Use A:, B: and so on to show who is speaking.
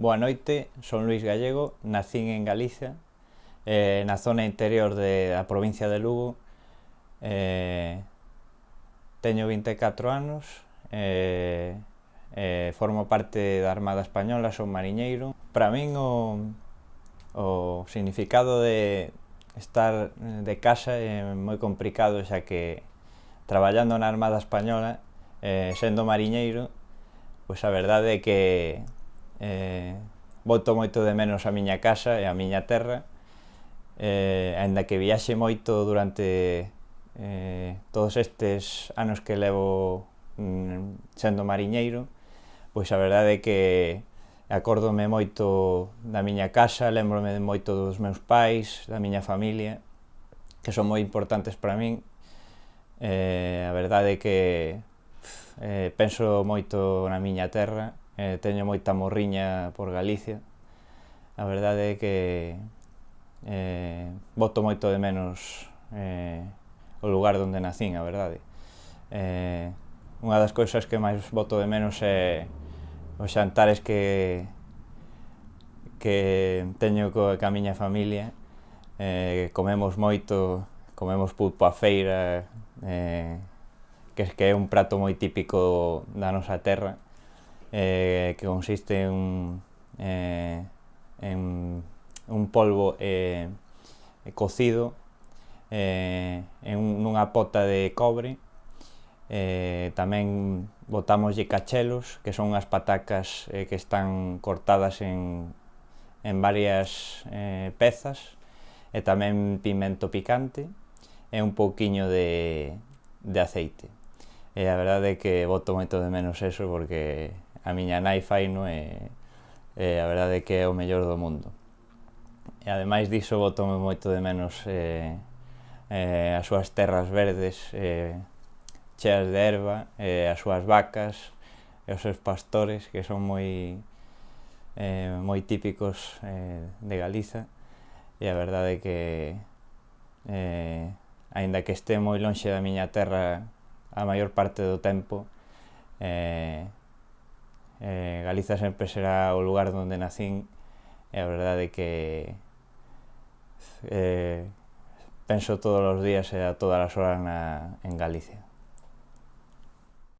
A: Boa noite, son Luis Gallego, nacín en Galicia, eh, na zona interior de, da provincia de Lugo. Eh, teño 24 anos, eh, eh, formo parte da Armada Española, son mariñeiro. Para min o, o significado de estar de casa é moi complicado, xa que traballando na Armada Española, eh, sendo mariñeiro, pois a verdade é que eh, boto moito de menos a miña casa e a miña terra, eh, ainda que viaxe moito durante eh, todos estes anos que levo mm, sendo mariñeiro, pois a verdade é que acórdome moito da miña casa, lembrome moito dos meus pais, da miña familia, que son moi importantes para min. Eh, a verdade é que eh, penso moito na miña terra eh, teño moita morriña por Galicia. A verdade é que eh, voto moito de menos eh, o lugar onde nacín, a verdade. Eh, unha das cousas que máis voto de menos é os xantares que que teño co, ca miña familia. Eh, comemos moito, comemos pulpo a feira, eh, que é un prato moi típico da nosa terra eh, que consiste en, eh, en un polvo eh, cocido eh, en nunha pota de cobre. Eh, tamén botamoslle cachelos que son unhas patacas eh, que están cortadas en, en varias eh, pezas. E tamén pimento picante e un pouquiño de, de aceite. E a verdade é que boto moito de menos eso porque a miña nai no e, e a verdade é que é o mellor do mundo. E ademais diso botome moito de menos eh, eh, as súas terras verdes eh, cheas de erva, eh, as súas vacas e os seus pastores que son moi eh, moi típicos eh, de Galiza e a verdade é que eh, aínda que este moi lonxe da miña terra a maior parte do tempo eh, Eh, Galiza sempre será o lugar onde nacín e a verdade é que eh, penso todos os días e a todas as horas na, en Galicia.